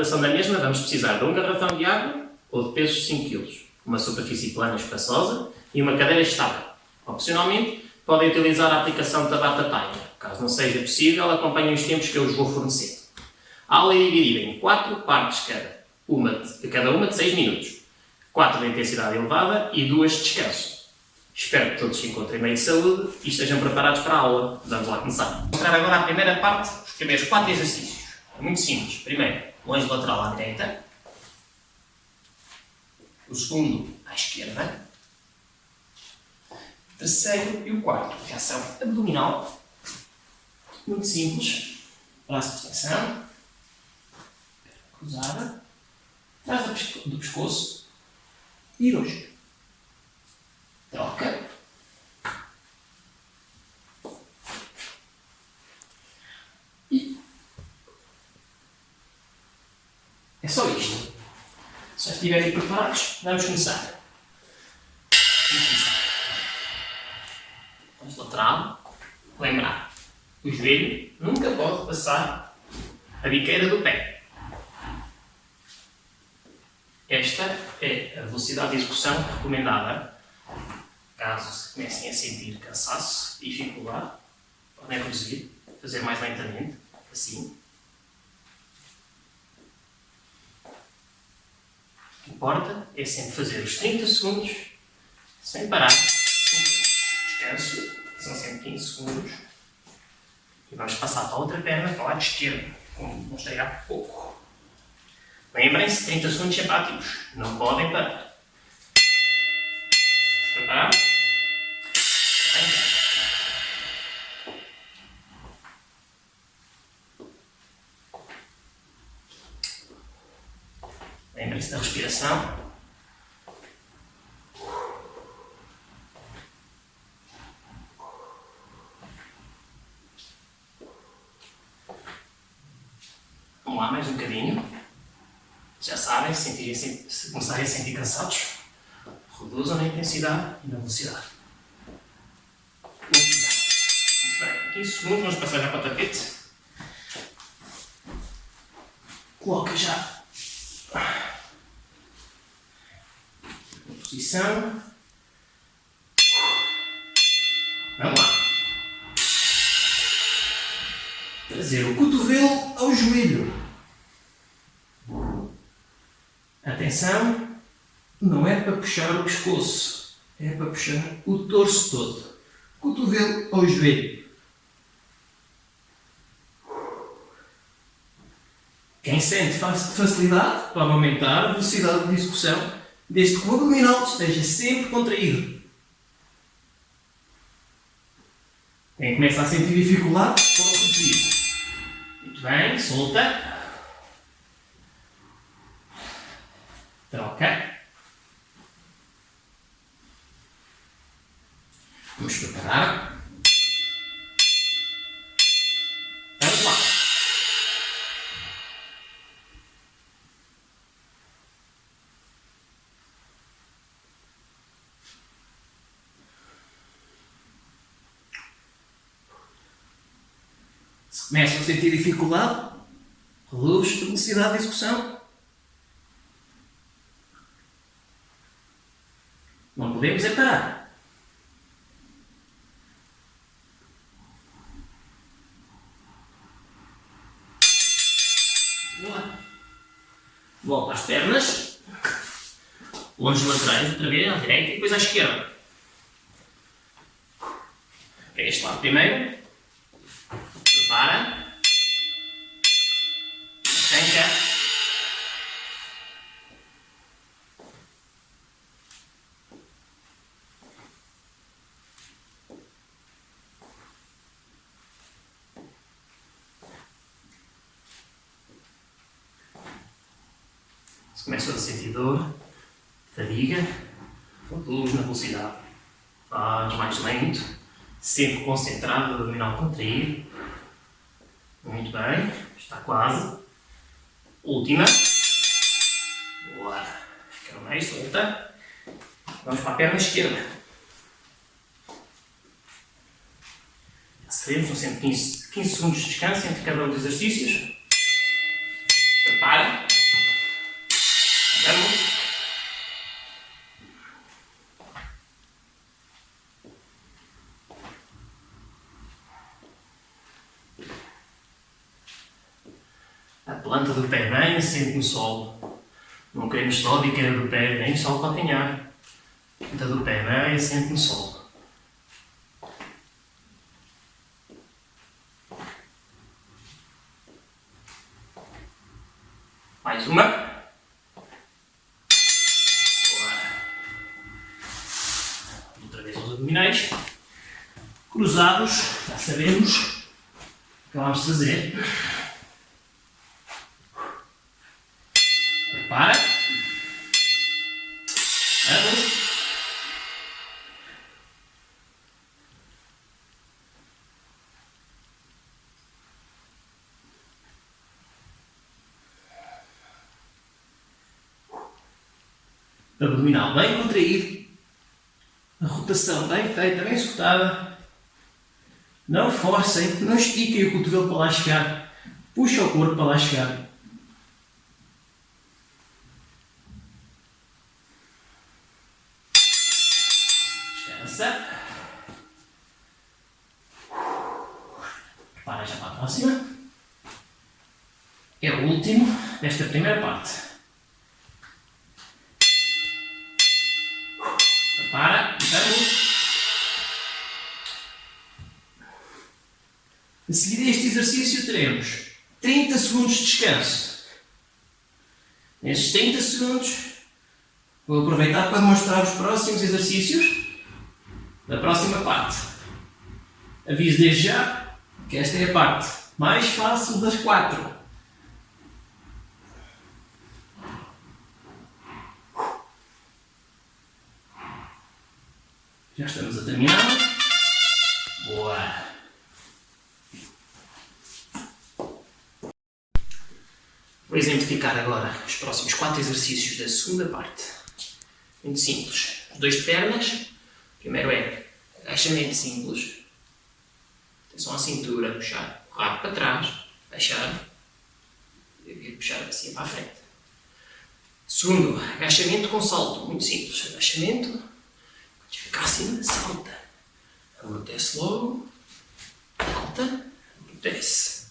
Realização da mesma, vamos precisar de um garrafão de água ou de peso de 5 kg, uma superfície plana espaçosa e uma cadeira estável. Opcionalmente, podem utilizar a aplicação de Tabata Timer. Caso não seja possível, acompanhem os tempos que eu vos vou fornecer. A aula é dividida em 4 partes cada, uma de, cada uma de 6 minutos. 4 de intensidade elevada e 2 de descanso. Espero que todos se encontrem bem de saúde e estejam preparados para a aula. Vamos lá começar. Vou mostrar agora a primeira parte, os primeiros 4 exercícios. É muito simples. Primeiro, longe lateral à direita. O segundo, à esquerda. O terceiro e o quarto, reação abdominal. Muito simples. Braço de extensão. Cruzada. Atrás do pescoço. E roxo. Troca. E é só isto. Se estiverem preparados, vamos começar. Vamos começar. Vamos lateral. Lembrar, o joelho nunca pode passar a biqueira do pé. Esta é a velocidade de execução recomendada. Caso comecem a sentir cansaço, dificuldade, podem reduzir, fazer mais lentamente, assim. Que importa é sempre fazer os 30 segundos sem parar. Descanso, são sempre 15 segundos. E vamos passar para a outra perna, para o lado esquerdo, como mostrei há pouco. Lembrem-se, 30 segundos sempre. Não podem parar. Preparar? Lembrem-se da respiração. Vamos lá, mais um bocadinho. Já sabem, se, se começarem a sentir cansados, intensidade e na velocidade. Muito bem. 15 segundos, vamos passar já para o tapete. Coloca já posição. Vamos lá. Trazer o cotovelo ao joelho. Atenção, não é para puxar o pescoço, é para puxar o torso todo. Cotovelo ao joelho. Quem sente facilidade pode aumentar a velocidade de execução, desde que o abdominal esteja sempre contraído. Quem começa a sentir dificuldade, pode reduzir. Muito bem, solta. Troca. Vamos preparar. Vamos lá. Se começam a sentir dificuldade, reduz a velocidade de execução. Não podemos é parar. Boa. Volta às pernas. Longe laterais, outra vez, à direita e depois à esquerda. Pega este lado primeiro. Começa a sentir dor, fadiga, reduz na velocidade. Faz mais lento, sempre concentrado, abdominal contraído. Muito bem, está quase. Última. Boa. Fica mais solta. Vamos para a perna esquerda. Já Sabemos, são sempre 15, 15 segundos de descanso entre cada um dos exercícios. Planta do pé bem assente no solo. Não queremos só de queda do pé, nem só o calcanhar. A planta do pé bem assente no solo. Mais uma. Boa. Outra vez os abdominais. Cruzados, já sabemos. Acabamos de fazer. Abdominal bem contraído. A rotação bem feita, bem executada. Não forcem, não estiquem o cotovelo para lá chegar. Puxa o corpo para lá chegar. Descansa. Prepara já para a próxima. É o último desta primeira parte. A seguir a este exercício teremos 30 segundos de descanso. Nestes 30 segundos vou aproveitar para mostrar os próximos exercícios da próxima parte. Aviso desde já que esta é a parte mais fácil das quatro. Já estamos a terminar. Boa! Vou exemplificar agora os próximos quatro exercícios da segunda parte. Muito simples. Os dois de pernas. Primeiro é agachamento simples. Atenção à cintura, puxar o rabo para trás, baixar e puxar assim para a frente. Segundo, agachamento com salto. Muito simples. Agachamento, podes ficar acima, salta. Amortece logo, salta, amortece.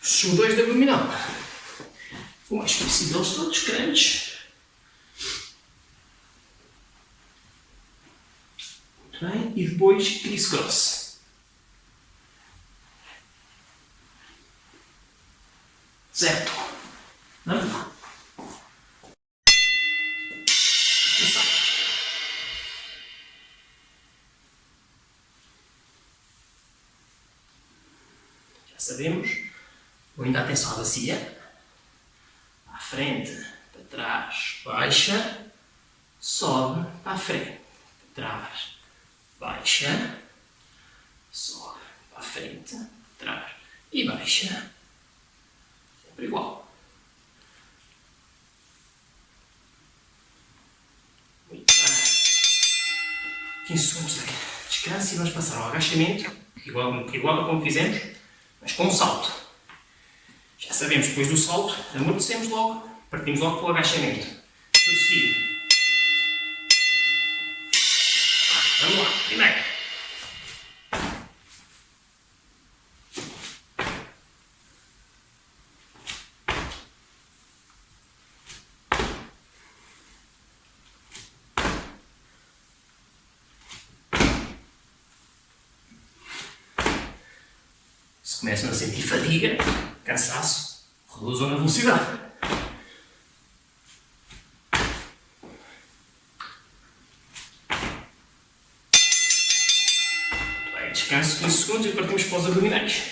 Os dois de abdominal. O mais conhecido deles todos. Muito bem. E depois criss-cross. Certo. Atenção. Já sabemos. Vou ainda atenção à bacia frente, para trás, baixa, sobe, para frente, para trás, baixa, sobe, para frente, trás e baixa. Sempre igual. Muito bem. 15 segundos de descanso e vamos passar ao agachamento, igual, igual a como fizemos, mas com um salto. Sabemos, depois do salto, amortecemos logo, partimos logo para o agachamento. Tudo seguido. Vamos lá, primeiro. Começam a sentir fadiga, a velocidade. Bem, descanso 15 segundos e partimos para os abdominais.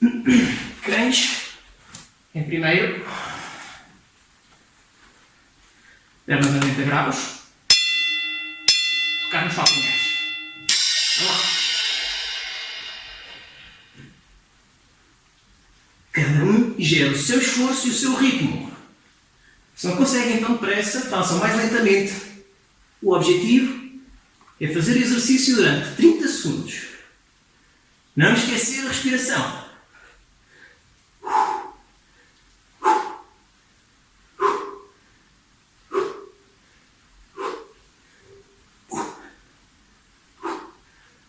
Cães, em primeiro, pernas a 90 graus, tocar nos calcanhares. Um gera o seu esforço e o seu ritmo. Se não conseguem tão depressa, façam mais lentamente. O objetivo é fazer exercício durante 30 segundos. Não esquecer a respiração.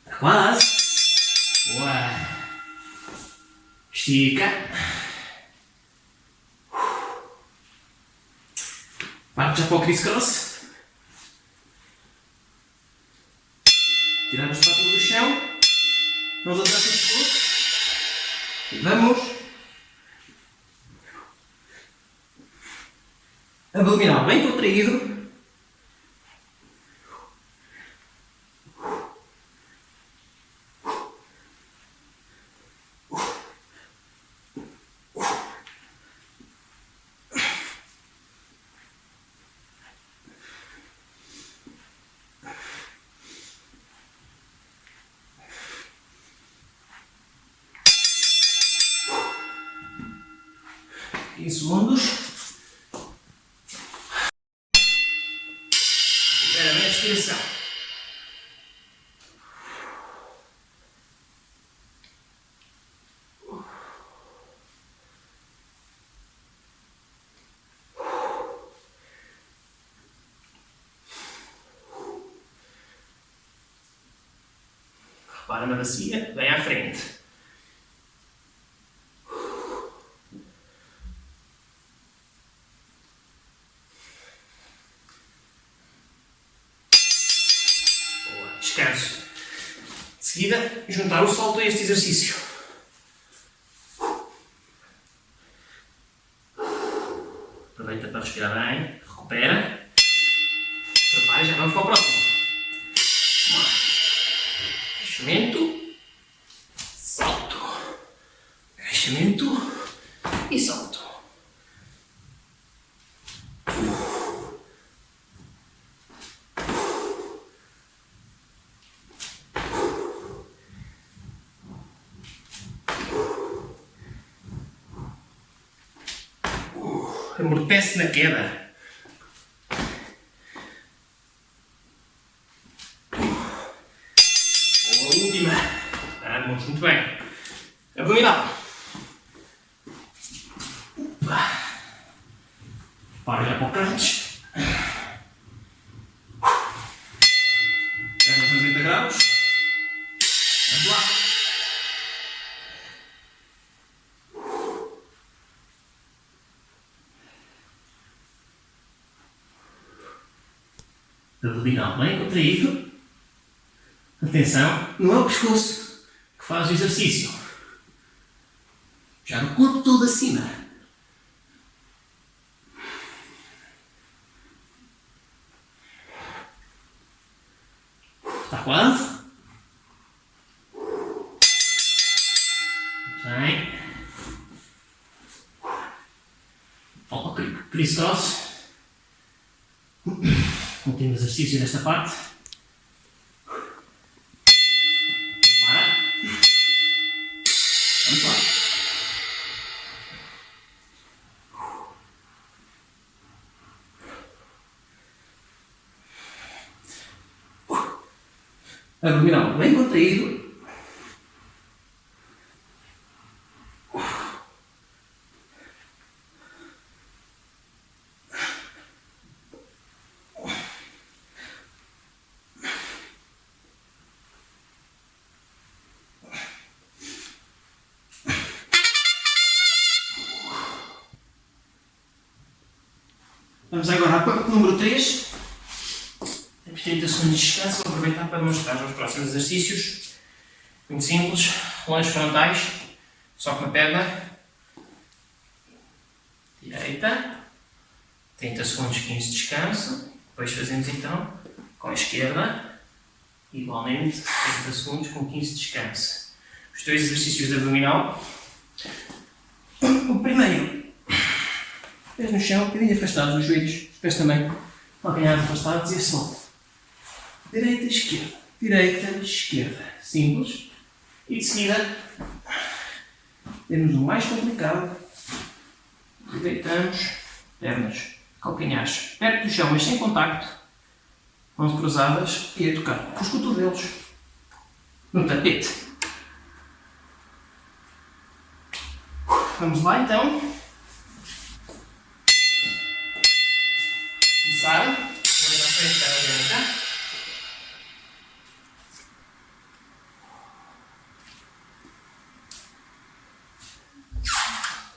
Está quase. Boa. Estica. Parte já para o criss-cross. Tirar as patas do chão. Vamos atrás do pescoço. E vamos. Abdominal bem contraído. Em segundos. Espera a respiração. Repara na bacia, vem à frente. descanso. De seguida, juntar o salto a este exercício. Aproveita para respirar bem, recupera. Prepara e já vamos para o próximo. Agachamento, salto. Agachamento e salto. Amortece na queda. Atenção, não é o pescoço que faz o exercício. Já no corpo todo acima. Está quase? Muito bem. Falta o criss-cross. Último exercício desta parte. Vamos agora à parte número 3. Temos 30 segundos de descanso. Vou aproveitar para mostrar os próximos exercícios. Muito simples. Longe frontais. Só com a perna. Direita. 30 segundos, 15 de descanso. Depois fazemos então com a esquerda. Igualmente, 30 segundos com 15 de descanso. Os dois exercícios de abdominal. O primeiro Pés no chão, um bocadinho afastados os joelhos, os pés também, calcanhares afastados e assim. Direita, esquerda, direita, esquerda. Simples. E de seguida, temos o mais complicado. Deitamos, pernas, calcanhares perto do chão, mas sem contacto. Mãos cruzadas e a tocar com os cotovelos no tapete. Vamos lá então. Começar. Vamos à frente para adiantar.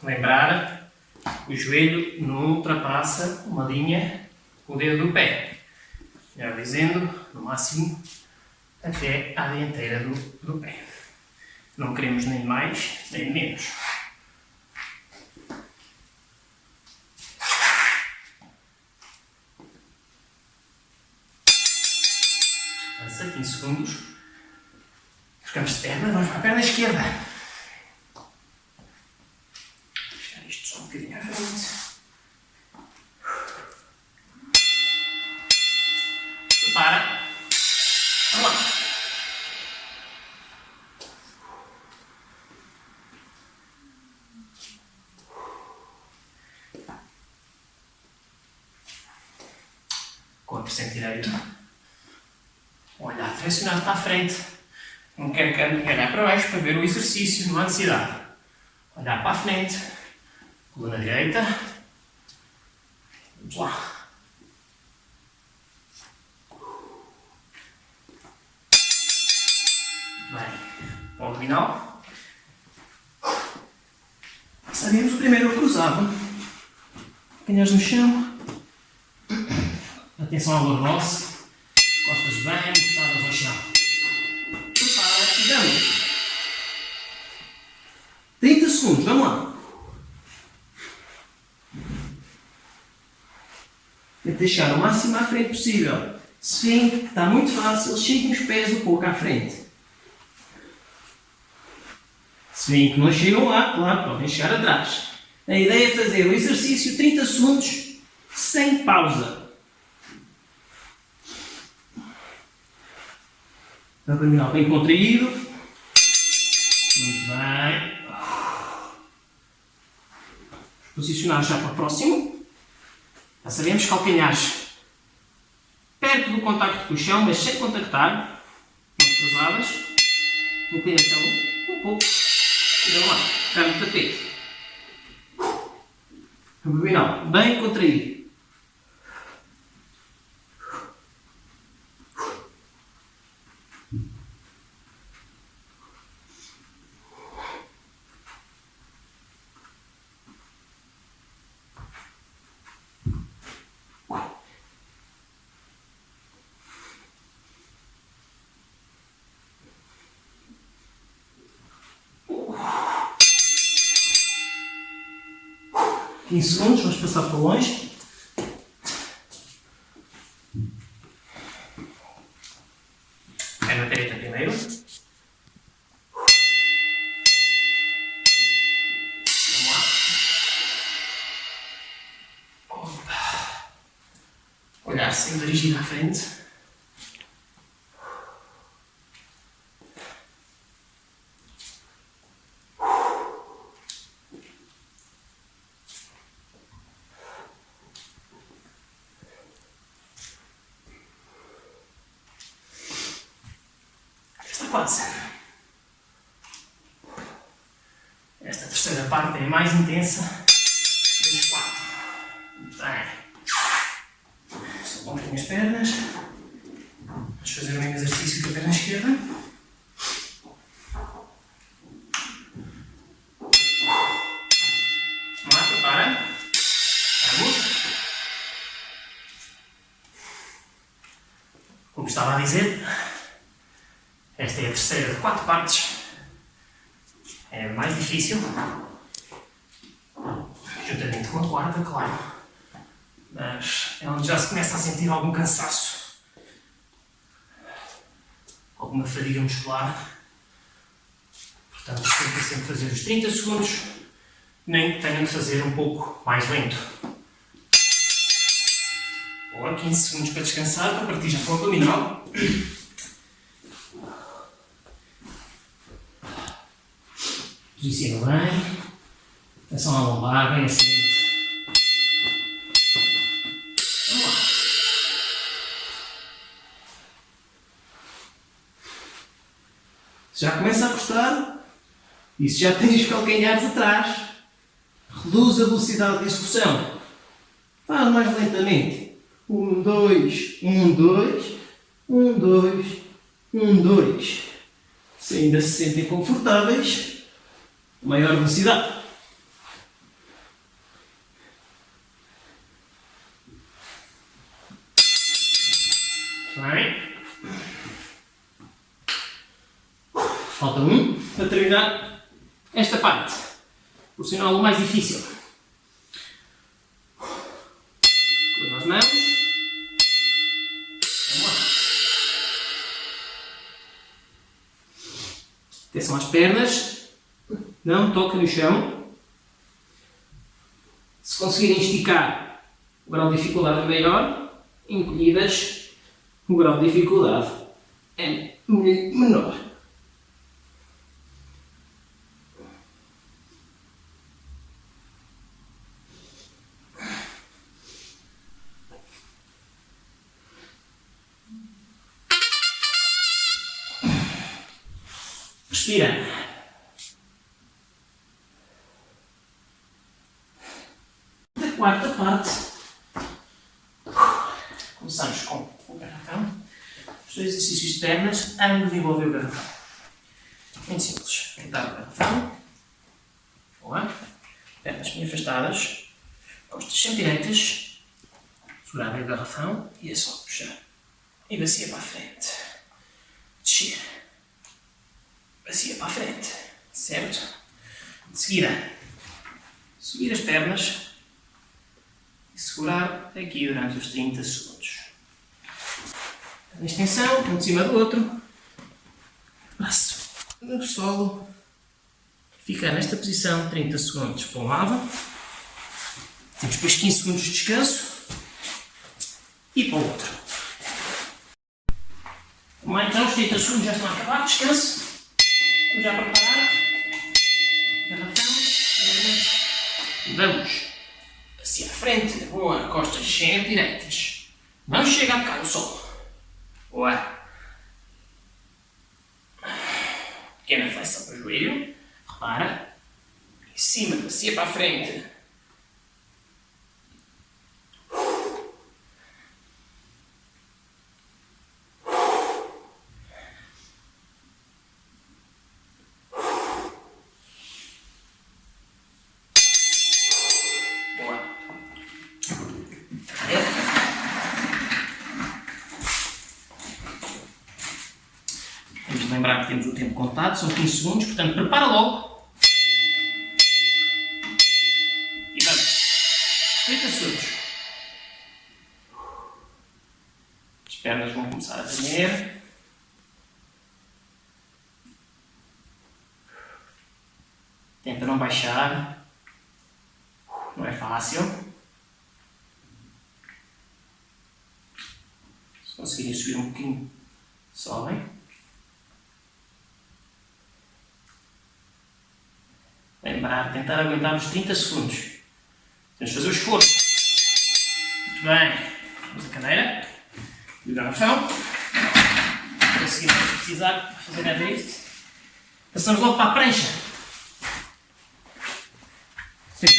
Lembrar, o joelho não ultrapassa uma linha com o dedo do pé. Já dizendo, no máximo, até à dianteira do, do pé. Não queremos nem mais, nem menos. Avança 15 segundos. De perna, vamos para a perna esquerda. A frente. Não quero que olhar para baixo para ver o exercício, não há necessidade. Olhar para a frente. Coluna direita. Vamos lá. Bem, o abdominal. Sabemos o primeiro cruzado. Canhões no chão. Atenção ao lordose. Costas vamos lá. Tenta deixar o máximo à frente possível. Que está muito fácil, cheguem os pés um pouco à frente. Se veem que não chegam lá, claro, podem chegar atrás. A ideia é fazer o exercício 30 segundos sem pausa. Abdominal bem contraído. Posicionar já para próximo. Já sabemos calcanhares perto do contacto com o chão, mas sem contactar. Mãos cruzadas. Inclinação um pouco. E vamos lá. Cai no tapete. Abdominal bem contraído. Quinze segundos, vamos passar para longe. Perna direita primeiro. Vamos lá. Opa. Olhar sem dirigir à frente. Esta terceira parte é mais intensa partes. É mais difícil. Juntamente com a quarta, claro. Mas é onde já se começa a sentir algum cansaço. Alguma fadiga muscular. Portanto, tenta sempre fazer os 30 segundos, nem que tenham de fazer um pouco mais lento. Ou 15 segundos para descansar, para partir já para o abdominal. Posiciona bem. Atenção à lombar, bem lá. Se já começa a custar, e se já tens os calcanhares atrás, reduz a velocidade de execução. Faz mais lentamente. Um, dois, um, dois, um, dois, um, dois. Se ainda se sentem confortáveis, maior velocidade. Bem. Falta um para terminar esta parte. Por sinal, o mais difícil. Cruza as mãos. Vamos lá. Atenção às pernas. Não toca no chão. Se conseguirem esticar, o grau de dificuldade é maior. Encolhidas, o grau de dificuldade é menor. De ambos envolvem o garrafão. Muito simples. Deitar o garrafão. Boa. Pernas bem afastadas. Costas sempre direitas. Segurar bem o garrafão e é só puxar. E bacia para a frente. Descer bacia para a frente, certo? De seguida, subir as pernas e segurar aqui durante os 30 segundos. Extensão, um de cima do outro, braço no solo, ficar nesta posição 30 segundos para um lado, temos depois 15 segundos de descanso e para o outro. Como então os 30 segundos já estão a acabar, descanso. Vamos já preparar. Garrafão. Vamos. Assim à frente. Boa. Costas sempre direitas. Não chega a tocar no solo. Boa. Pequena flexão para o joelho. Repara. Em cima, bacia para a frente. lembrar que temos são 15 segundos, portanto prepara logo. E vamos. 30 segundos. As pernas vão começar a tremer. Tenta não baixar. Não é fácil. Se conseguirem subir um pouquinho, sobem. Lembrar, tentar aguentar os 30 segundos. Temos de fazer o esforço. Muito bem. Vamos a cadeira. E o garrafão. Conseguimos precisar para fazer a drift. Passamos logo para a prancha. 30,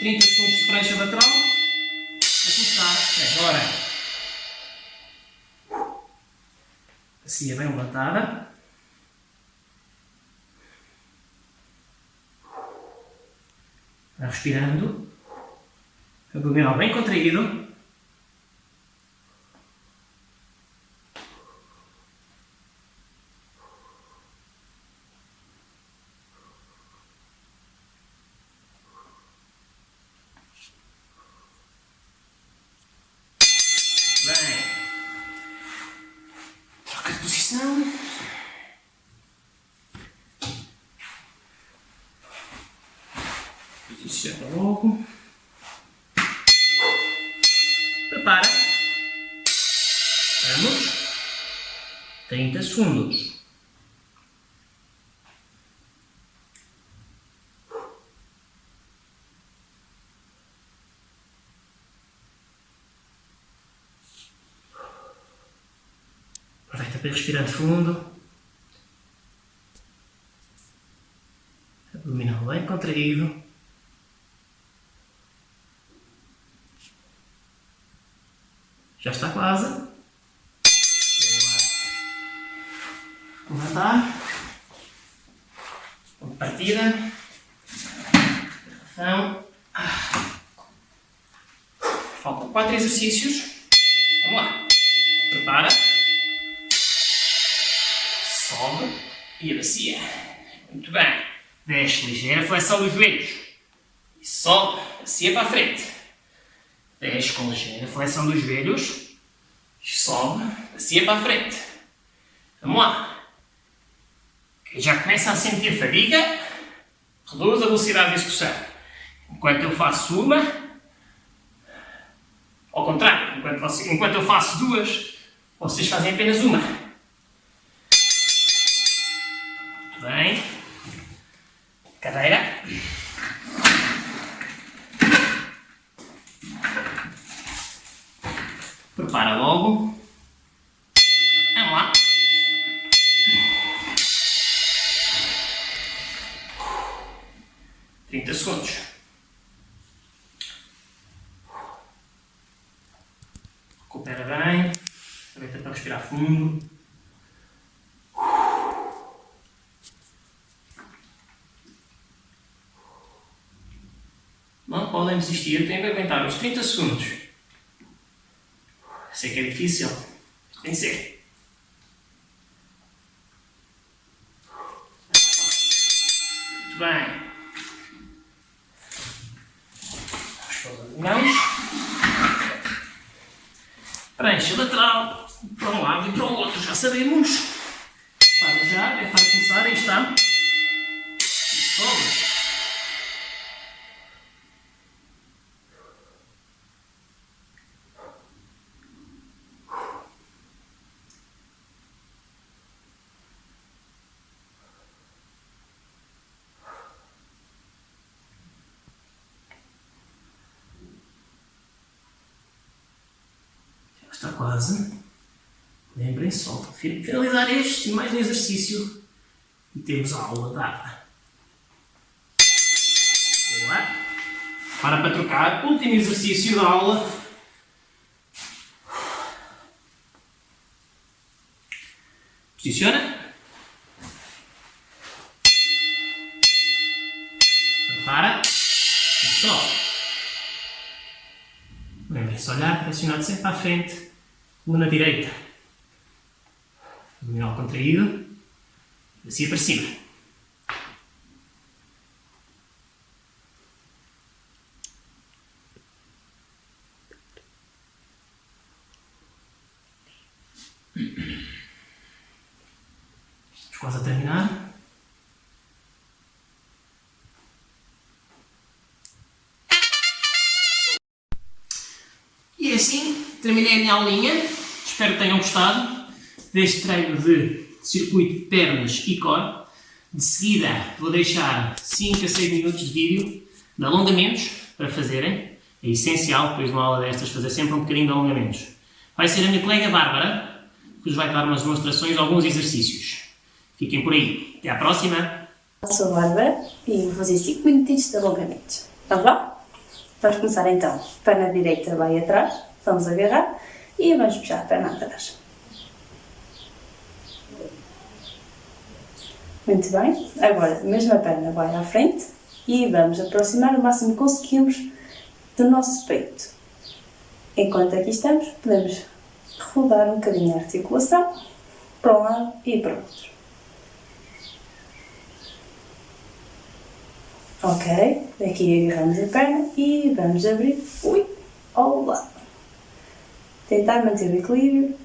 30 segundos de prancha lateral. A começar agora. Assim é bem levantada. Respirando, abdominal bem contraído. Bem. Troca de posição. Chega logo. Prepara. Vamos. 30 segundos. Aproveita para respirar fundo. Abdominal bem contraído. Já está quase. Boa. Levantar. Ponto de partida. Então, faltam quatro exercícios. Vamos lá. Prepara. Sobe e abacia. Muito bem. Desce ligeira flexão dos joelhos. E sobe, abacia para a frente. Desce com ligeira flexão dos joelhos. Sobe, abacia para a frente. Vamos lá. Quem já começa a sentir fadiga, reduz a velocidade de execução. Enquanto eu faço uma, ao contrário, enquanto, você, enquanto eu faço duas, vocês fazem apenas uma. Recupera bem. Aproveita para respirar fundo. Não podem desistir, têm que aguentar uns 30 segundos. Sei que é difícil, tem que ser. Muito bem. As mãos. Prancha lateral para um lado e para o outro, já sabemos. Para já, é para começar, aí está. Sobe. Está quase. Lembrem só, finalizar este mais um exercício e temos a aula dada. Boa. Para para trocar, último exercício da aula. Posiciona. Prepara. E só. Lembrem-se, olhar direcionado sempre à frente, coluna direita. Abdominal contraído, bacia para cima. Estamos quase a terminar. E assim terminei a minha aulinha. Espero que tenham gostado deste treino de circuito de pernas e core. De seguida vou deixar 5 a 6 minutos de vídeo de alongamentos para fazerem. É essencial, depois de uma aula destas, fazer sempre um bocadinho de alongamentos. Vai ser a minha colega Bárbara que vos vai dar umas demonstrações de alguns exercícios. Fiquem por aí. Até à próxima! Eu sou a Bárbara e vou fazer 5 minutinhos de alongamentos. Vamos lá? Vamos começar então. Perna direita vai atrás, vamos agarrar e vamos puxar a perna atrás. Muito bem. Agora, mesma perna vai à frente e vamos aproximar o máximo que conseguimos do nosso peito. Enquanto aqui estamos, podemos rodar um bocadinho a articulação para um lado e para o outro. Ok, aqui agarramos a perna e vamos abrir ui, ao lado. Tentar manter o equilíbrio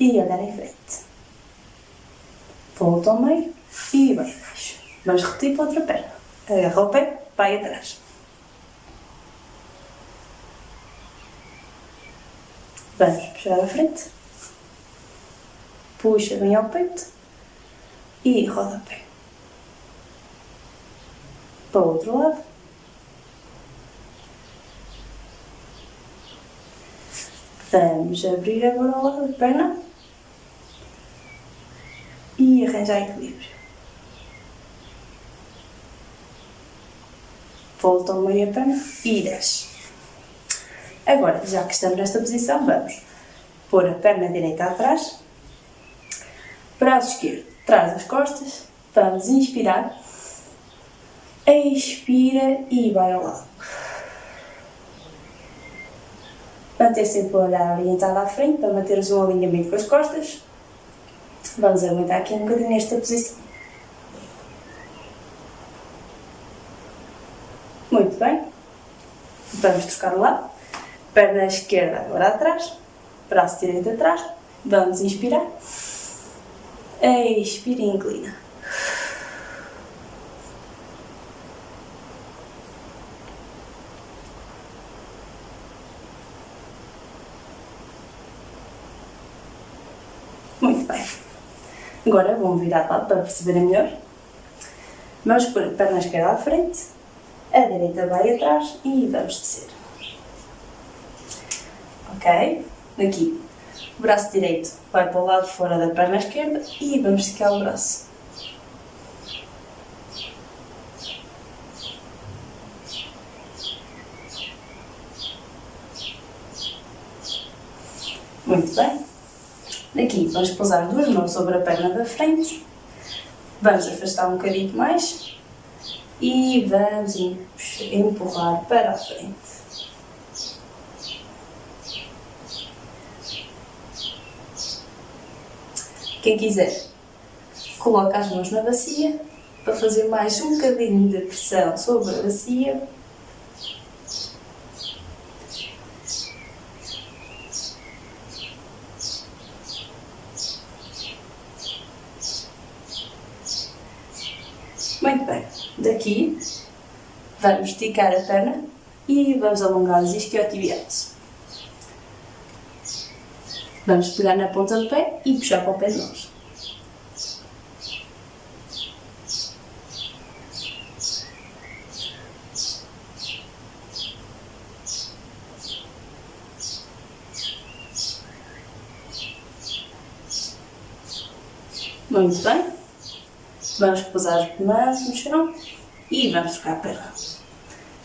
e olhar em frente. Volta ao meio e vai abaixo. Vamos repetir para a outra perna. Agarra o pé, vai atrás. Vamos puxar à frente. Puxa bem ao peito e roda o pé. Para o outro lado. Vamos abrir agora o lado perna e arranjar equilíbrio. Volta ao meio perna e desce. Agora, já que estamos nesta posição, vamos pôr a perna direita atrás, braço esquerdo atrás das costas, vamos inspirar, expira e vai ao lado. Manter sempre o olhar orientado à frente para manteres um alinhamento com as costas. Vamos aguentar aqui um bocadinho nesta posição. Muito bem. Vamos trocar o lado. Perna esquerda agora atrás. Braço direito atrás. Vamos inspirar. Expira e inclina. Muito bem. Agora vamos virar de lado para perceberem melhor. Vamos pôr a perna esquerda à frente, a direita vai atrás e vamos descer. Ok? Aqui, o braço direito vai para o lado fora da perna esquerda e vamos esticar o braço. Muito bem. Daqui vamos pousar duas mãos sobre a perna da frente. Vamos afastar um bocadinho mais e vamos empurrar para a frente. Quem quiser, coloca as mãos na bacia para fazer mais um bocadinho de pressão sobre a bacia Muito bem, daqui vamos esticar a perna e vamos alongar os isquiotibiais. Vamos pegar na ponta do pé e puxar para o pé de nós. Muito bem. Vamos pousar as mãos no chão e vamos trocar a perna.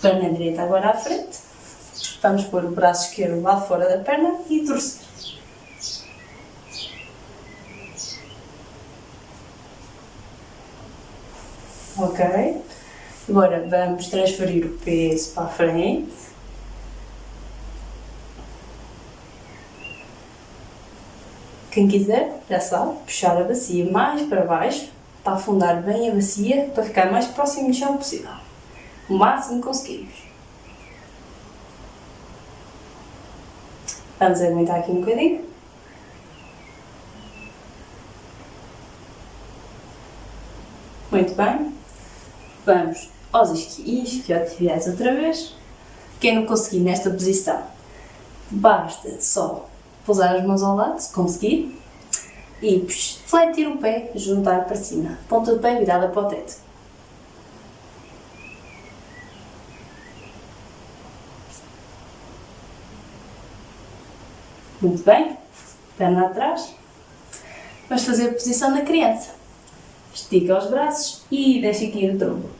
Perna direita agora à frente. Vamos pôr o braço esquerdo lá fora da perna e torcer. Ok? Agora vamos transferir o peso para a frente. Quem quiser, já sabe, puxar a bacia mais para baixo para afundar bem a bacia para ficar mais próximo do chão possível. O máximo que conseguirmos. Vamos aguentar aqui um bocadinho. Muito bem. Vamos aos isquiotibiais outra vez. Quem não conseguir nesta posição, basta só pousar as mãos ao lado, se conseguir, e fletir o pé, juntar para cima, ponta do pé virada para o teto. Muito bem, perna atrás. Vamos fazer a posição da criança. Estica os braços e deixa aqui o tronco.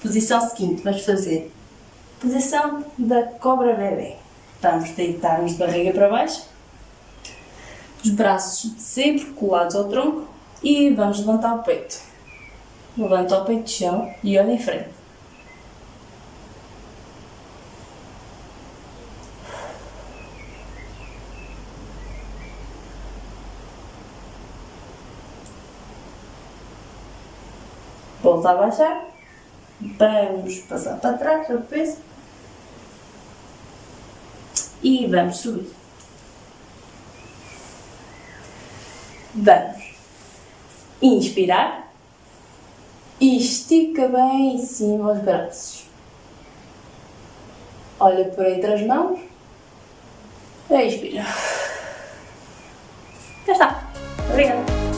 Posição seguinte, vamos fazer posição da cobra bebê. Vamos deitar-nos de barriga para baixo, os braços sempre colados ao tronco e vamos levantar o peito. Levanta o peito de chão e olha em frente. Volta a baixar, vamos passar para trás o peso e vamos subir. Vamos inspirar e estica bem em cima os braços. Olha por entre as mãos expira. Já está. Obrigada.